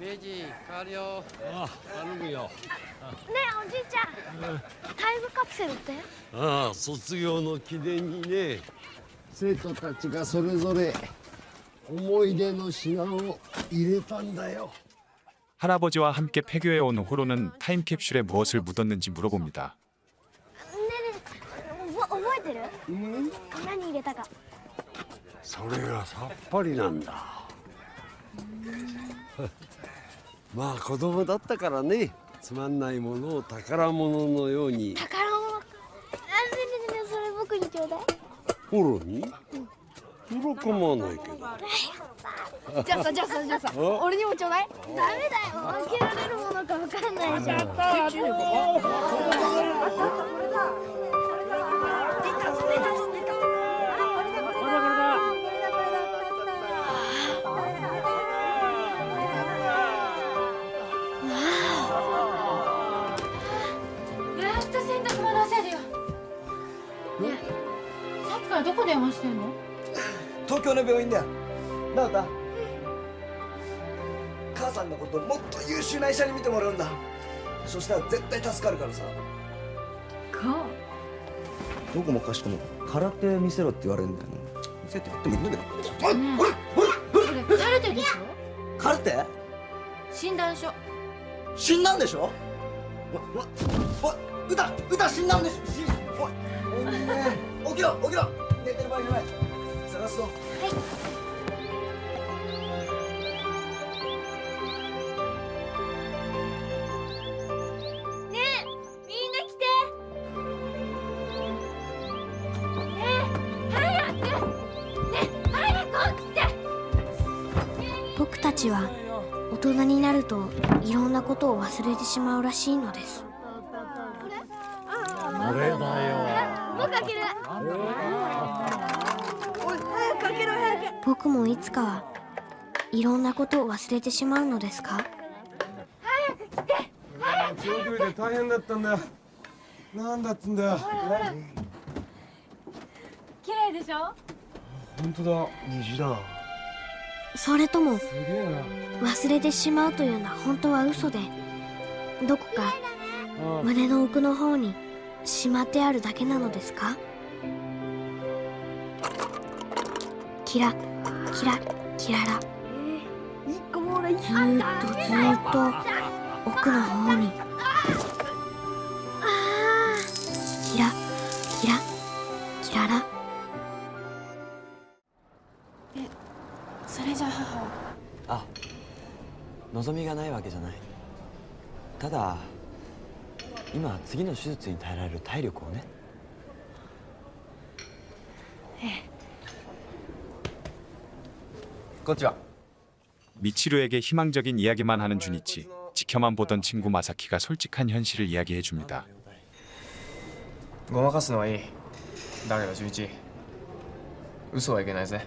明治変わるよあ頼むよねえおじいちゃんタイムカプセルってああ卒業の記念にね生徒たちがそれぞれ思い出の品を入れたんだよ 할아버지와 함께 폐교해 온 호로는 타임캡슐에 무엇을 묻었는지 물어봅니다. ねえねえ覚覚えてる何入れたかそれがさっぱりなんだ まあ子供だったからねつまんないものを宝物のように。宝物？かあねえねそれ僕にちょうだい。フォロー？に喜ばないけど。じゃあさじゃあさじゃ あさ俺にもちょうだい。ダメだよ開けられるものか分かんない。じゃんどこ電話してんの？東京の病院だよ。なおた母さんのこともっと優秀な医者に見てもらうんだ。そしたら絶対助かるからさ。か。どこもかしこも空手見せろって言われるんだよな見せてやってもいいんだけど。それカルテでしょ空手診断書死んだんでしょわわわ歌歌死んだんでしょ死おいおいね起きろ起きろ寝てる場合じゃない。探すぞ。ねえみんな来て。ねえ早くね。え早く起きて。僕たちは大人になるといろんなことを忘れてしまうらしいのですこれだよ僕開けるおい早く開けろ早く僕もいつかはいろんなことを忘れてしまうのですか？長距離で大変だったんだよ。なんだっつんだよ。綺麗でしょ？本当だ。虹だ。それとも忘れてしまうというのは本当は嘘でどこか胸の奥の方にしまってあるだけなのですか？キラキラキララ。ずーっとずーっと奥の方に。キラキラキララ。それじゃ母は？あ望みがないわけじゃない。ただ今は次の手術に耐えられる体力をね。こんにちは 미치루에게 희망적인 이야기만 하는 준이치, 지켜만 보던 친구 마사키가 솔직한 현실을 이야기해 줍니다. ごまかすのはいいだけど純一嘘はいけないぜ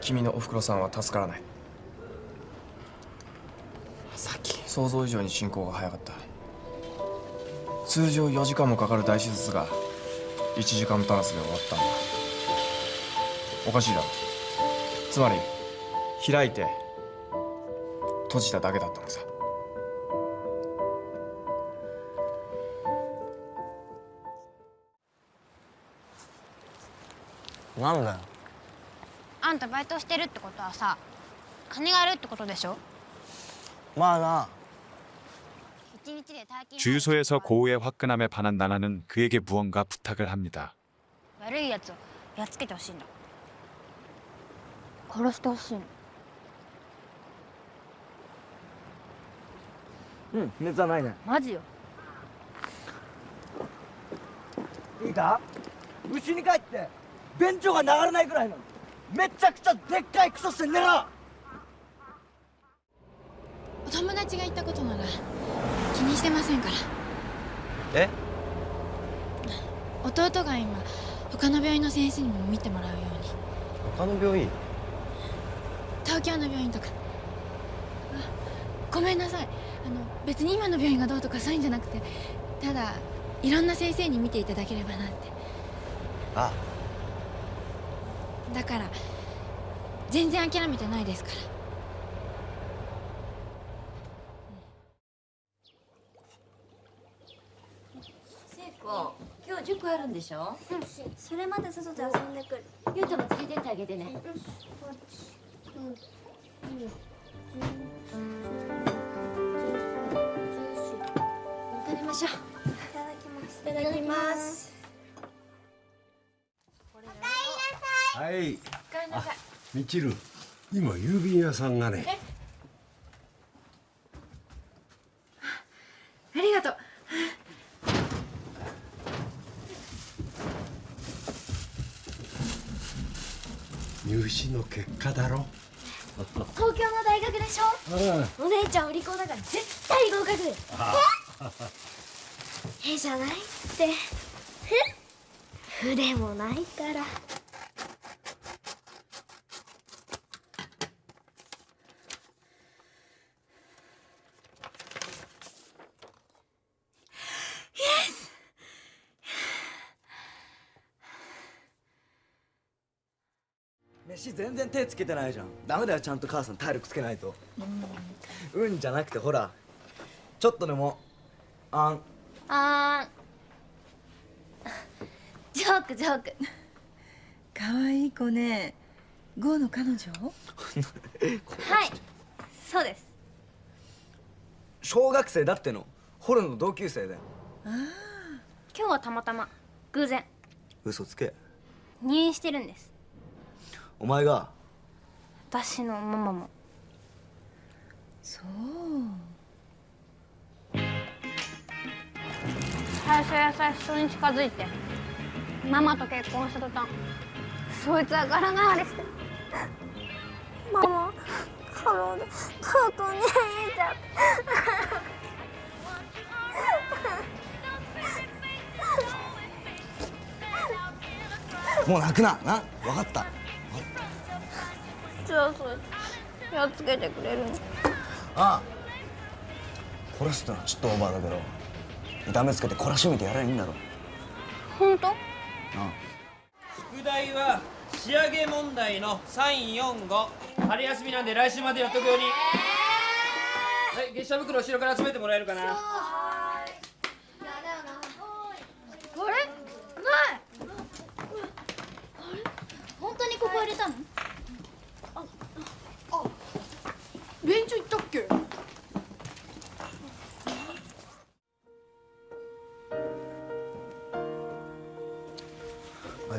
君のおふくろさんは助からないさっき想像以上に進行が早かった通常4時間もかかる大手術が1時間足らずで終わったんだおかしいだろ つまり開いて閉じただけだったのさなんだよあんたバイトしてるってことはさ金があるってことでしょまあな一日で大金 주유소에서 고우의 화끈함에 반한 나나는 그에게 무언가 부탁을 합니다. 悪いやつをやっつけてほしいんだ 殺してほしいの。うん熱はないね。マジよ。いいかうちに帰って便所が流れないくらいの。めちゃくちゃでっかいクソして寝ろお友達が言ったことなら気にしてませんから。え？弟が今他の病院の先生にも見てもらうように。他の病院？東京の病院とか。あごめんなさい。あの別に今の病院がどうとかそういうんじゃなくてただいろんな先生に見ていただければなんて。あ。だから全然諦めてないですから。聖子今日塾あるんでしょ、うん、それまで外で遊んでくる。ゆうたも連れてってあげてね、うんみちる今郵便屋さん。がねありがとう入試の結果だろ東京の大学でしょ？お姉ちゃんお利口だから絶対合格。えじゃないって。ふ筆もないから飯全然手つけてないじゃん。ダメだよちゃんと母さん体力つけないと。うんじゃなくてほらちょっとでもあん。あージョークジョーク。可愛い子ね。ゴーの彼女？はい。そうです。小学生だっての？ホルの同級生だよ今日はたまたま。偶然。嘘つけ。入院してるんですお前が？私のママも。そう。最初優しそうに近づいて。ママと結婚した途端。そいつは柄がわりして。ママ過労でとうとう入院しちゃってもう泣くな。な分かったじゃあそいつやっつけてくれるの。ああ殺すってのはちょっとオーバーだけど痛めつけて懲らしめてやればいいんだろ。本当？あ宿題は仕上げ問題の345春休みなんで来週までやっとくように。はい月謝袋後ろから集めてもらえるかな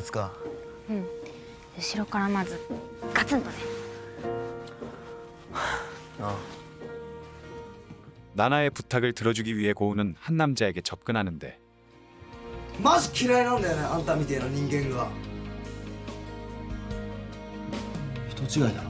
あいつかうん後ろからまずガツンとねあ 나나의 부탁을 들어주기 위해 고우는 한 남자에게 접근하는데 マジ嫌いなんだよねあんたみてえな人間が人違いだろ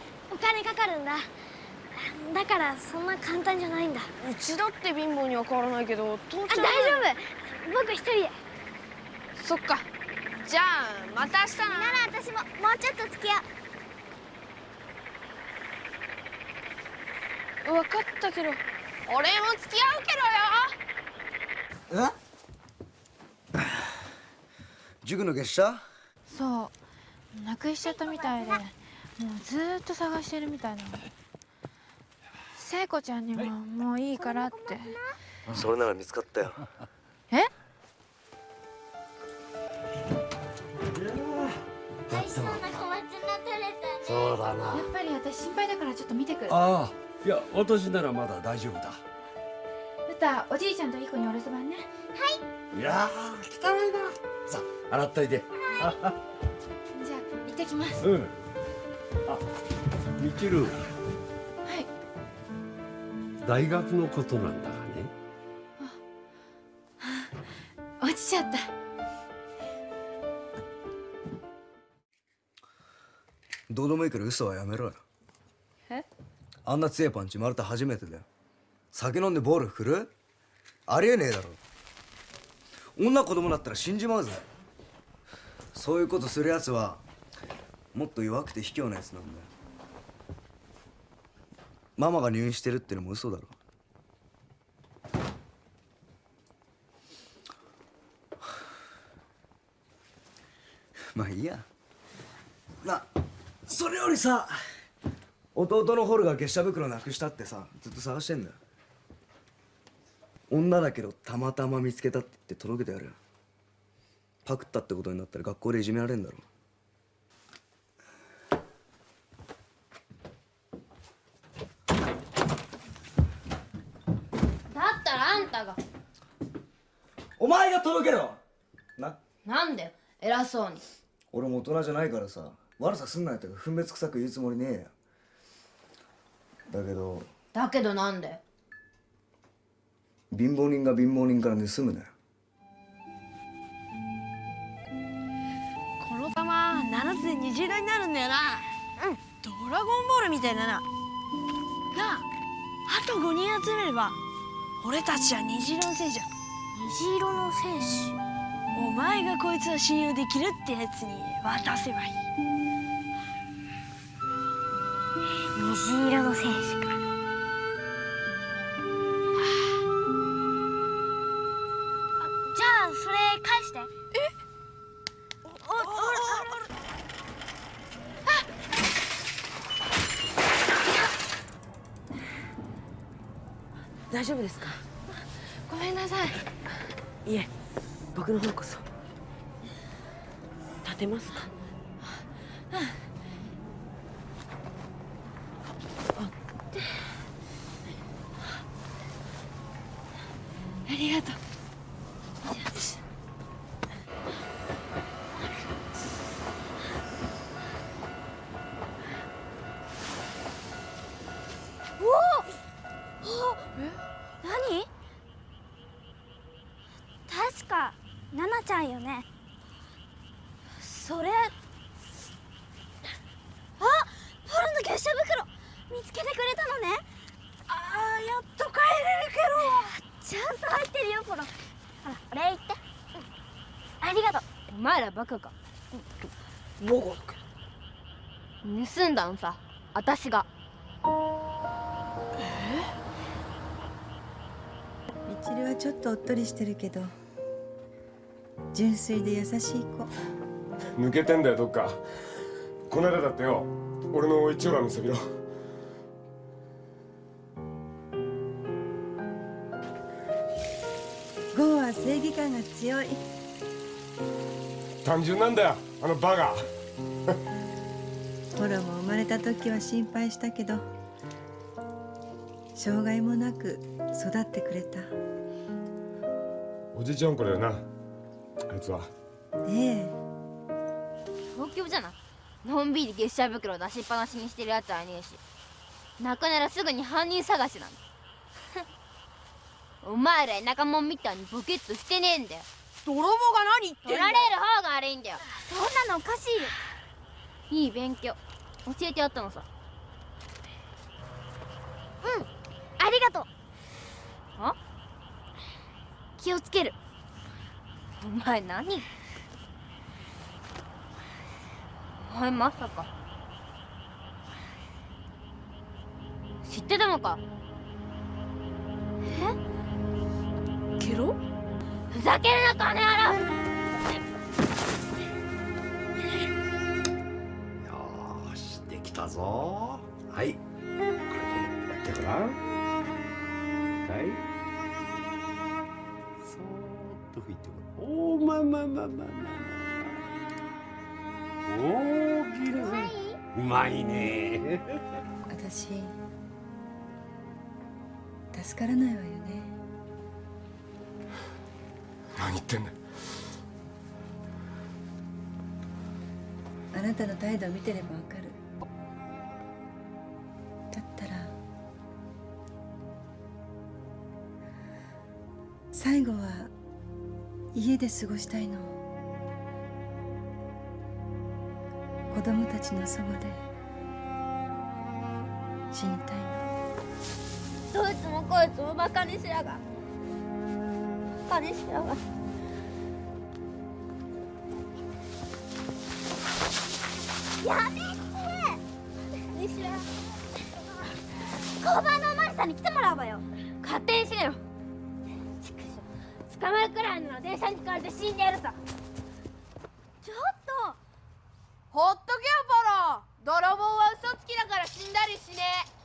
お金かかるんだ。だからそんな簡単じゃないんだ。うちだって貧乏には変わらないけど父あ大ちゃん丈夫。僕一人で。そっか。じゃあまた明日な。なら私ももうちょっと付き合う。分かったけど俺も付き合うけどよ。え？塾の月謝？そう。なくしちゃったみたいでもうずーっと探してるみたいな。の聖子ちゃんにももういいからって。それなら見つかったよ。え？美味しそうな小松菜取れたね。そうだな。やっぱり私心配だからちょっと見てくる。ああいや私ならまだ大丈夫だ。歌おじいちゃんといい子にお留守番ね。い。やー汚いな。さあ洗っといて。じゃあ行ってきます。うんあみちるはい。大学のことなんだがね。落ちちゃった。どうでもいいから嘘はやめろよ。え？あんな強いパンチ生まれて初めてだよ。酒飲んでボール振る？ありえねえだろ。女子供だったら死んじまうぜ。そういうことするやつはもっと弱くて卑怯なやつなんだよ。ママが入院してるってのも嘘だろ。まあいいや。なそれよりさ弟のホルが月謝袋なくしたってさずっと探してんだよ。女だけどたまたま見つけたって言って届けてやる。パクったってことになったら学校でいじめられんだろだったらあんたがお前が届けろ。な。なんで偉そうに。俺も大人じゃないからさ。悪さすんなよって分別臭く言うつもりねえよ。だけど。だけどなんで？貧乏人が貧乏人から盗むなよ。この玉7つで虹色になるんだよな。うん。ドラゴンボールみたいだな。なああと5人集めれば俺たちは虹色の戦士だ虹色の戦士。お前がこいつは信用できるってやつに渡せばいい。虹色の戦士か。あじゃあそれ返して。え？大丈夫ですかごめんなさい。いえ僕の方こそ。立てますか？ありがとう。見つけてくれたのね。あーやっと帰れるけど。ちゃんと入ってるよポロほらお礼言って、うん、ありがとう。お前らバカか。もご盗んだのさ。私が。みちるはちょっとおっとりしてるけど。純粋で優しい子。抜けてんだよどっか。この間だってよ。俺の一応ら見せび感が強い。単純なんだよあのバカ。ホロも生まれた時は心配したけど障害もなく育ってくれた。おじいちゃんこれよなあいつは。ええ。東京じゃなのんびり月謝袋出しっぱなしにしてるやつはいねえし。泣くならすぐに犯人探しなんだお前ら田舎者みたいにボケっとしてねえんだよ。泥棒が何言って取られる方が悪いんだよ。そんなのおかしい。よいい勉強。教えてやったのさ。うん。ありがとう。あ？気をつける。お前何？お前まさか。知ってたのか？ふざけるな金払うよーしできたぞ。はい。これでやってごらん。はい。そーっと拭いてごらん。おーまあまあまあまあまあまあ大きいうまいね。私助からないわよね何言ってんだあなたの態度を見てればわかる。だったら最後は家で過ごしたいの。子供たちのそばで死にたいの。どいつもこいつもバカにしやがバカにしやがやめて。にしや交番のおまりさんに来て。もらうわよ勝手にしろよ捕まるくらいなら電車にひかれて。死んでやるさちょっとほっとけよポロ泥棒は嘘つきだから死んだりしねえ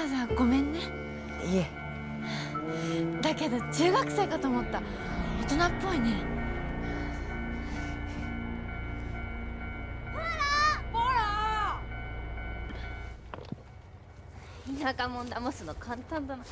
わざごめんね。いえ。だけど中学生かと思った。大人っぽいね。田舎もん騙すの簡単だな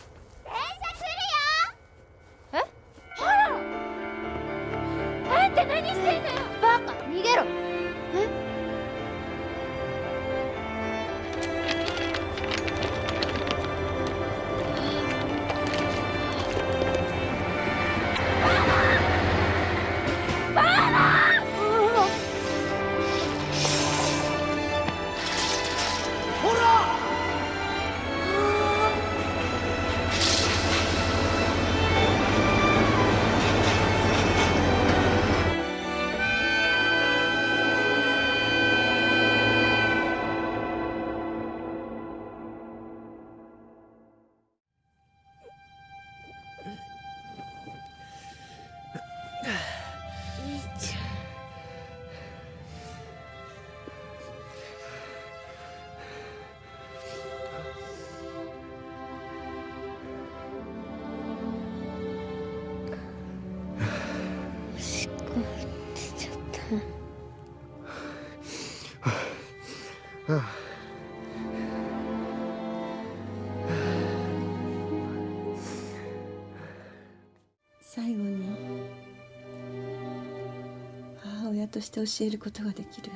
として教えることができる。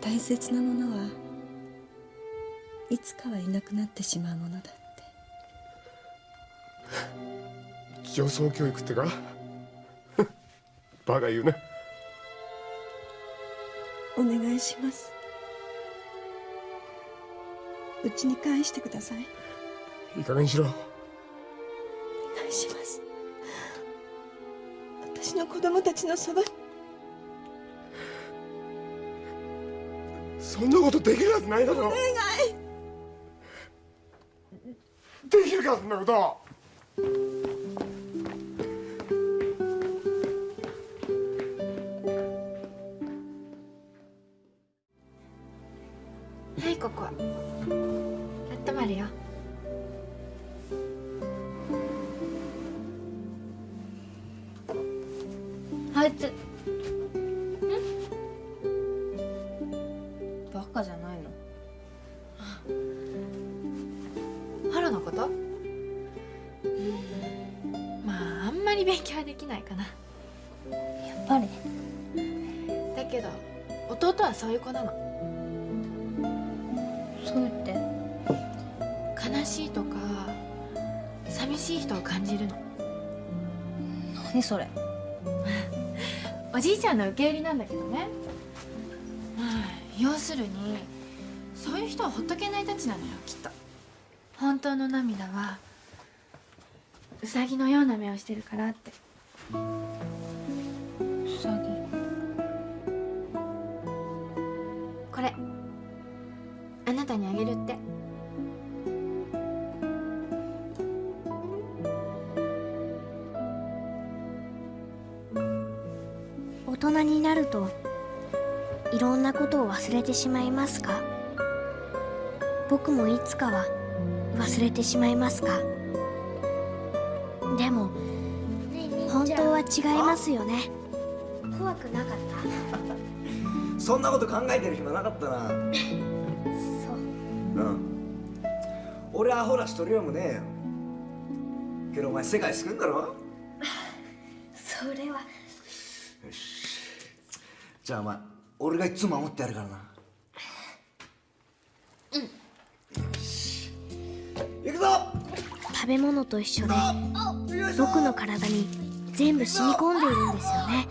大切なものはいつかはいなくなってしまうものだ上層教育ってか？バカ言うな。お願いします。うちに返してください。いい加減にしろ。お願いします子供たちのそば。にそんなことできるはずないだろ。お願い。できるかそんなこと。はいここ。あったまるよあいつん？バカじゃないの？ハロのこと？うんまああんまり勉強はできないかな。やっぱり。だけど弟はそういう子なの。そう言って。悲しいとか寂しい人を感じるの。何それ？おじいちゃんの受け売りなんだけどね。まあ要するにそういう人はほっとけないたちなのよきっと。本当の涙はうさぎのような目をしてるからって。うさぎ。これあなたにあげるって人になるといろんなことを忘れてしまいますか？僕もいつかは忘れてしまいますか？でも本当は違いますよね。怖くなかった？そんなこと考えてる暇なかったな。そう。うん。俺アホらしとるよもね。えよけどお前世界救うんだろ？それはじゃあお前俺がいつも守ってやるからな。行くぞ。食べ物と一緒で僕の体に全部染み込んでいるんですよね